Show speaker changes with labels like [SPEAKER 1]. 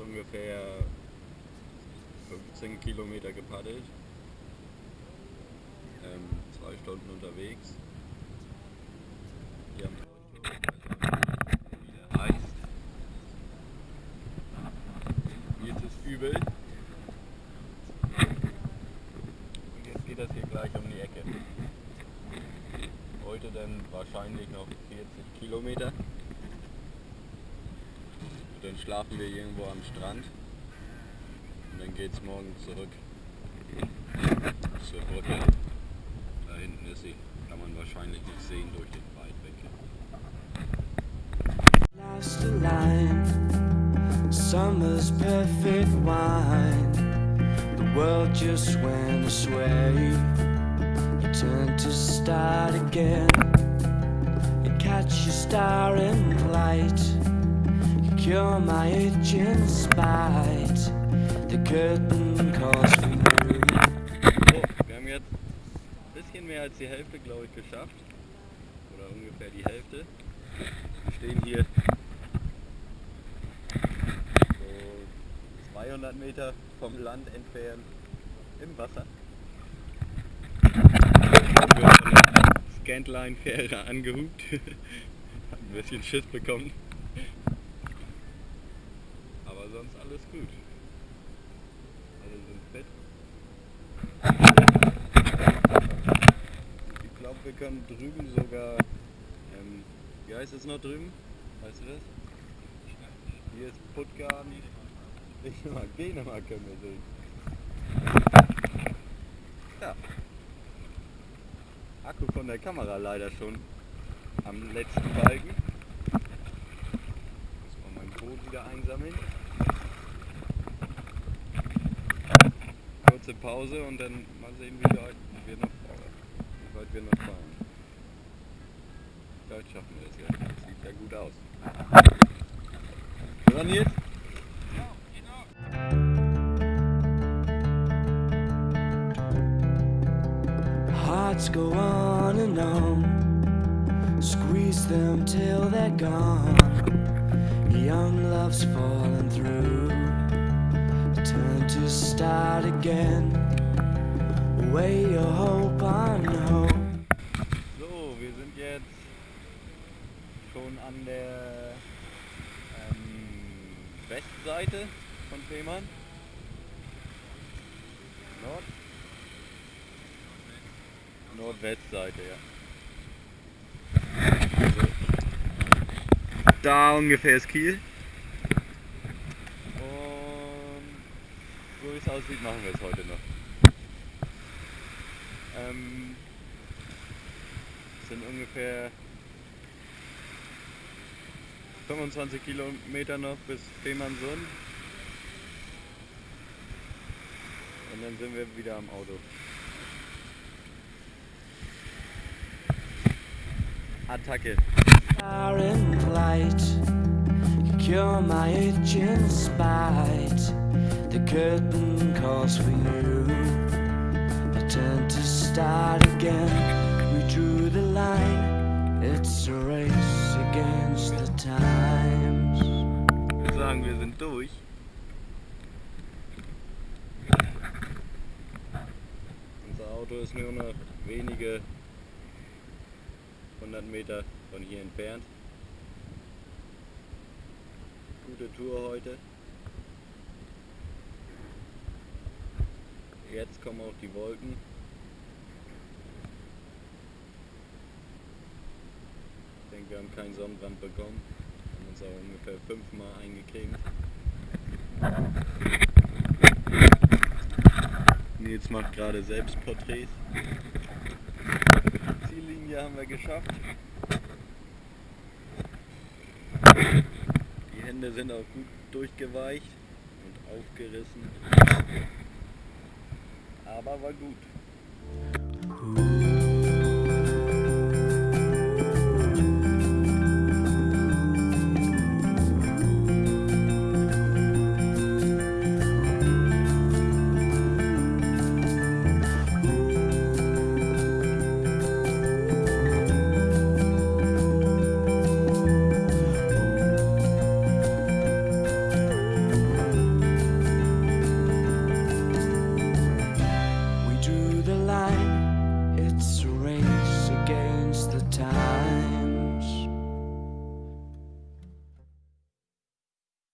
[SPEAKER 1] ungefähr 15 Kilometer gepaddelt. Ähm, zwei Stunden unterwegs. Hier am Leuchtturm, wie der heißt. Jetzt ist übel. Und jetzt geht das hier gleich um die Ecke. Heute dann wahrscheinlich noch 40 Kilometer. Und dann schlafen wir irgendwo am Strand. Und dann geht's morgen zurück zur Brücke. Da hinten ist sie. Kann man wahrscheinlich nicht sehen durch den Weitwinkel.
[SPEAKER 2] Last line, summer's perfect wine. The world just went. You turn to start again. You catch your star in flight. You cure my itch in spite. The curtain calls for you.
[SPEAKER 1] So, wir haben jetzt ein bisschen mehr als die Hälfte, glaube ich, geschafft. Oder ungefähr die Hälfte. Wir stehen hier so 200 Meter vom Land entfernt im Wasser. Scantline-Fähre angehupt. Hat ein bisschen Schiss bekommen. Aber sonst alles gut. Alle sind fit. Ich glaube, wir können drüben sogar. Ähm, wie heißt es noch drüben? Weißt du das? Hier ist Puttgarten. Dänemark, Dänemark können wir sehen. Ja. Akku von der Kamera leider schon am letzten Balken. Muss mal mein Boot wieder einsammeln. Kurze Pause und dann mal sehen, wie weit wir noch, wie weit wir noch fahren. Vielleicht schaffen wir ja. Das sieht ja gut aus.
[SPEAKER 2] Hearts go on and on, squeeze them till they're gone. Young love's falling through, turn to start again. Weigh your hope on hope.
[SPEAKER 1] So, wir sind jetzt schon an der ähm, Westseite von Fehmarn. Nord? Nordwestseite, ja. Also, da ungefähr ist Kiel. Und so wie es aussieht, machen wir es heute noch. Ähm, sind ungefähr 25 Kilometer noch bis Fehmarnsund. Und dann sind wir wieder am Auto. Attacke.
[SPEAKER 2] You cure my itch in spite. The curtain calls for you. Turn to start again. We drew the line. It's a race against the times.
[SPEAKER 1] Würde sagen, wir sind durch. Unser Auto ist nur noch wenige 100 Meter von hier entfernt. Gute Tour heute. Jetzt kommen auch die Wolken. Ich denke, wir haben keinen Sonnenbrand bekommen. Haben uns auch ungefähr fünfmal eingecremt. Nils macht gerade Selbstporträts. Ziellinie haben wir geschafft. Die Hände sind auch gut durchgeweicht und aufgerissen aber war gut.